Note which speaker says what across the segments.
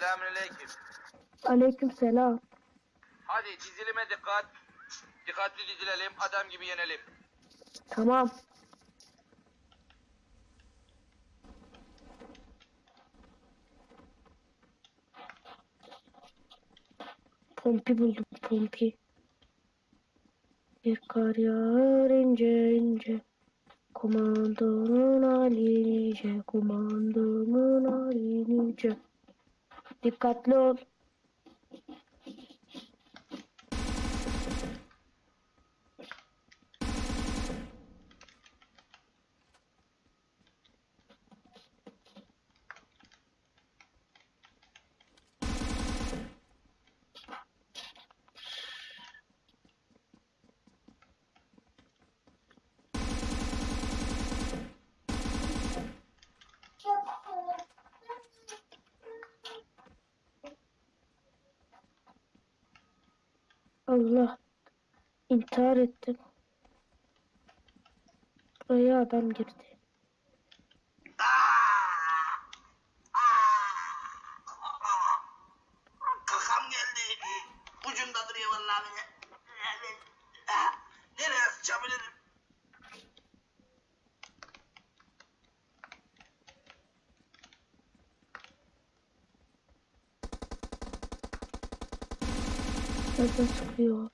Speaker 1: Selamünaleyküm.
Speaker 2: Aleyküm selam.
Speaker 1: Hadi dizilime dikkat. Dikkatli dizilelim, adam gibi yenelim.
Speaker 2: Tamam. Pompi buldum pompi. Bir kar yağar ince ince. Komandomun hali nice. Komandomun hali nice. Dikkatli ol. Allah. intihar ettim. Buraya adam girdi. Nereden sıkıyor?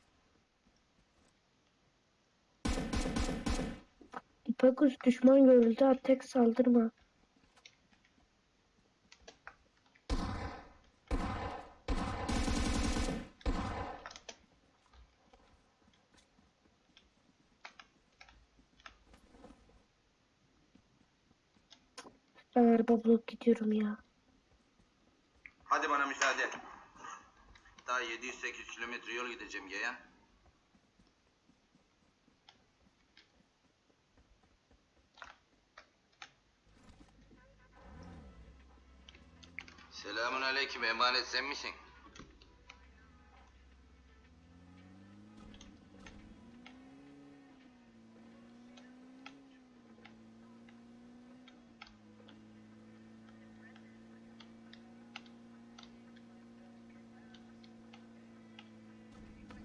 Speaker 2: İpekus düşman görüldü. Atek saldırma. Ben araba bulup gidiyorum ya.
Speaker 1: Hadi bana müsaade. Daha 700-800 kilometre yol gideceğim yeğen. Selamun aleyküm emanet sen misin?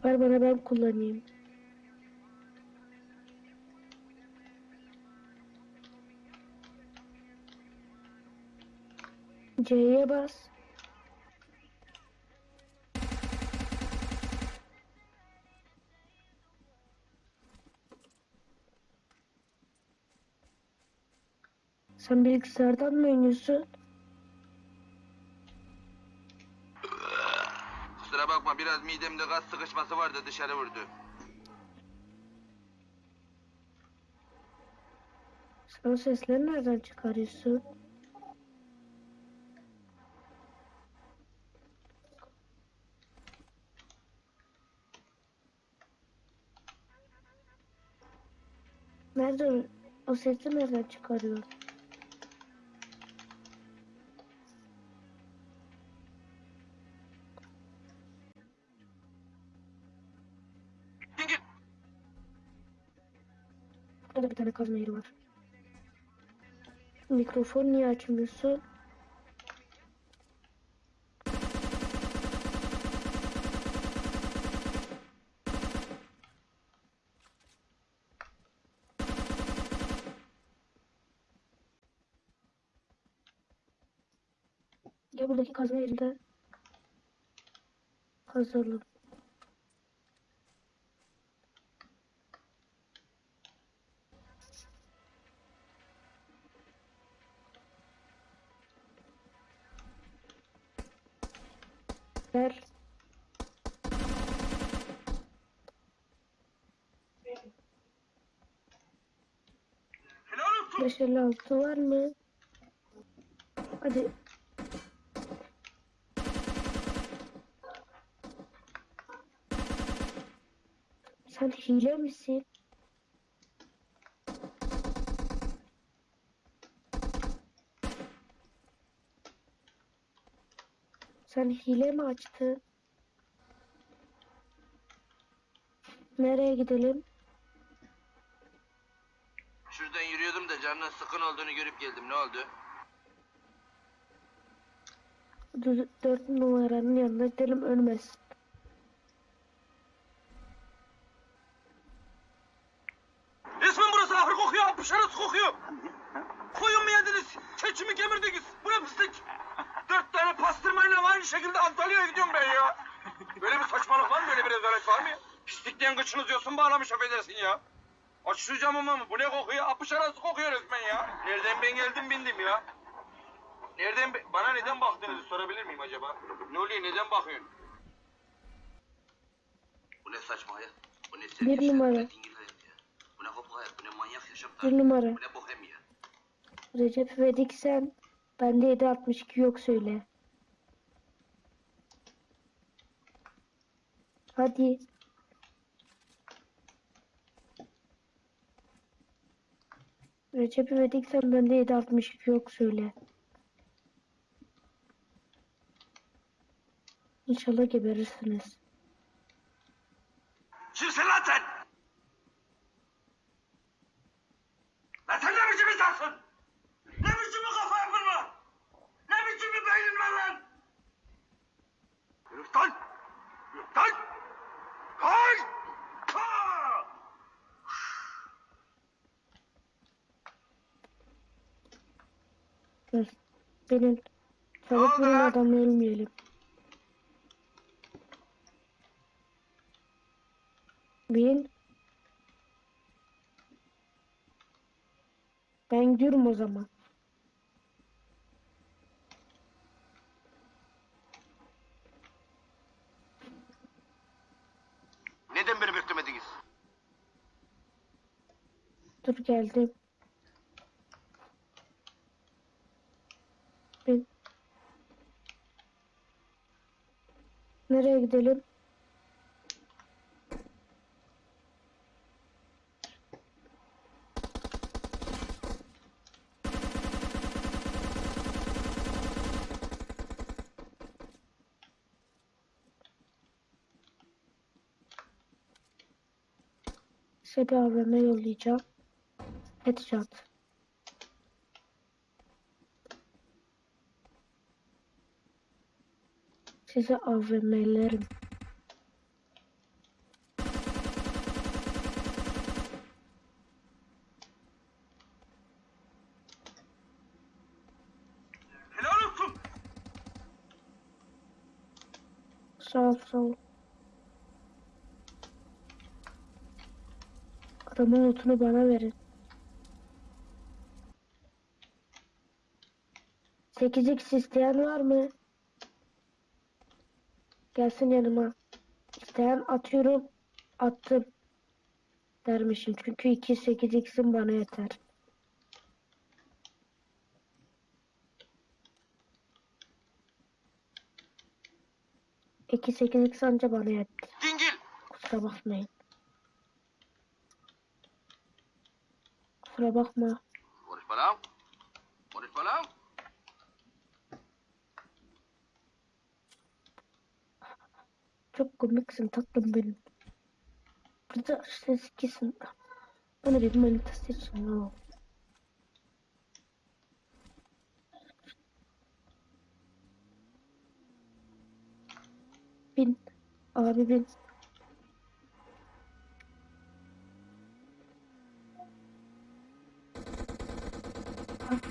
Speaker 2: Ver bana ben kullanayım. C'ye bas. Sen bilgisayardan mı oynuyorsun?
Speaker 1: Kusura bakma biraz midemde gaz sıkışması vardı dışarı vurdu.
Speaker 2: Sen o sesleri nereden çıkarıyorsun? Nereden? O sesi nereden çıkarıyor? Burada bir tane kazma yeri var. Mikrofon niye açmıyorsun? Ya buradaki kazma yerinde kazalım. Ver.
Speaker 1: Helal olsun.
Speaker 2: 556 var mı? Hadi. Sen hile misin? Sen hile mi açtın? Nereye gidelim?
Speaker 1: Şuradan yürüyordum da canının sıkın olduğunu görüp geldim. Ne oldu?
Speaker 2: Dö- Dört numaranın yanına gidelim ölmez.
Speaker 1: İsmin burası ahır kokuyor, apışarız kokuyor. Koyun mu yediniz? Keçimi kemirdiniz. Bu ne pislik? Dört tane pastırmayla aynı şekilde Antalya'ya gidiyorum ben ya. Böyle bir saçmalık var mı? Böyle bir rezalet var mı ya? Pislikten kıçınız yosun bağlamış affedersin ya. Aç şu camımı mı? Bu ne kokuyor? Apış arası kokuyor resmen ya. Nereden ben geldim bindim ya. Nereden be- bana neden baktığınızı sorabilir miyim acaba? Ne oluyor? Neden bakıyorsun? Bu ne saçma hayat? Bu ne
Speaker 2: Bir
Speaker 1: yaşam?
Speaker 2: numara.
Speaker 1: Bu ne dingil hayat ya? Bu ne hayat? Bu ne manyak yaşam
Speaker 2: Bir
Speaker 1: tarzı?
Speaker 2: numara.
Speaker 1: Bu ne bohem ya?
Speaker 2: Recep İvedik sen. Bende 762 yok söyle. Hadi. Recep İvedik sen bende 762 yok söyle. İnşallah geberirsiniz.
Speaker 1: Kimsin lan sen? Lan sen Ne biçim bir kafa yapın var? Ne biçim bir beynin var lan? Yürü lan! Hay! Ha!
Speaker 2: Benim çabuk vurun adamı ölmeyelim. Bin. Ben gidiyorum o zaman.
Speaker 1: Neden beni beklemediniz?
Speaker 2: Dur geldim. Bin. Nereye gidelim? Size bir AVM yollayacağım. Headshot. Size AVM'lerim.
Speaker 1: Helal olsun.
Speaker 2: Sağ ol, sağ ol. Adamın notunu bana verin. 8x isteyen var mı? Gelsin yanıma. İsteyen atıyorum. Attım. Dermişim. Çünkü 2 8x'im bana yeter. İki 8x anca bana yetti.
Speaker 1: Dingil.
Speaker 2: Kusura bakmayın. Kusura bakma.
Speaker 1: Konuşma lan. Konuşma lan.
Speaker 2: Çok komiksin tatlım benim. Burada işte ikisin. Bana bir manitası için ne? Bin. Abi bin.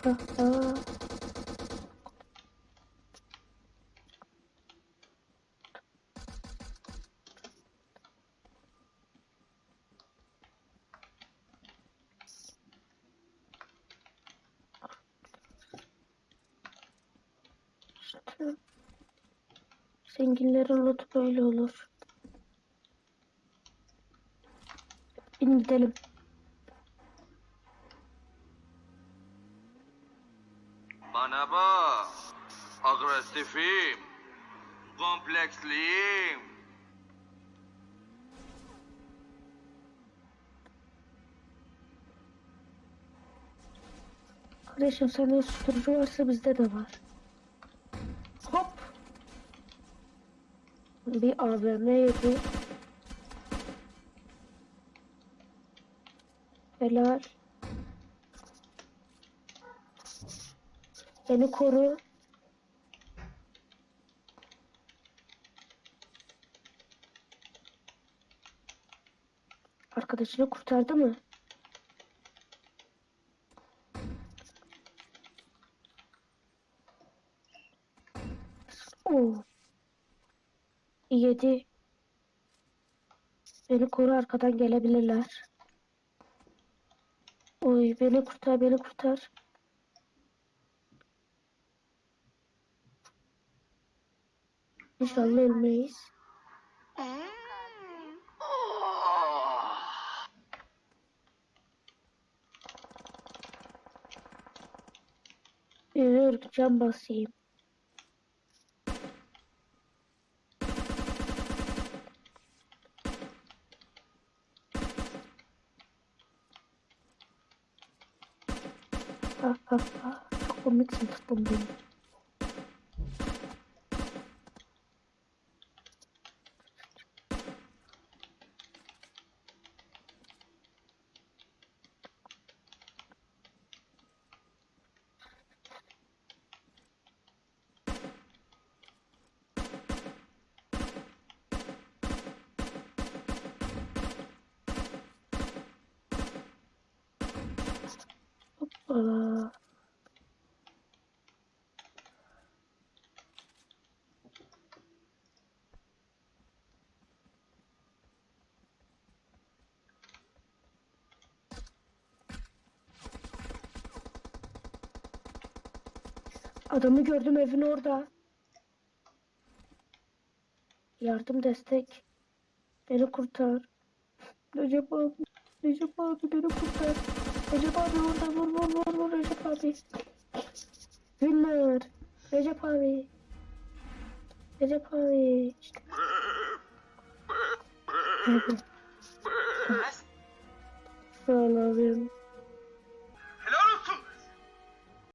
Speaker 2: İşte zenginlerin lotu böyle olur. Bin gidelim.
Speaker 1: Kompleksliyim.
Speaker 2: Kardeşim sende susturucu varsa bizde de var. Hop. Bir AVM yedi. Helal. Beni koru. Arkadaşını kurtardı mı? Oo. Yedi. Beni koru arkadan gelebilirler. Oy beni kurtar beni kurtar. İnşallah ölmeyiz. Bir can basayım. Ha ha ha. Çok komiksin tuttum beni. Adamı gördüm evin orada. Yardım destek. Beni kurtar. Recep abi. Recep abi beni kurtar. Recep abi orada vur vur vur vur Recep abi. Winner. Recep abi. Recep abi. İşte. Ol abim.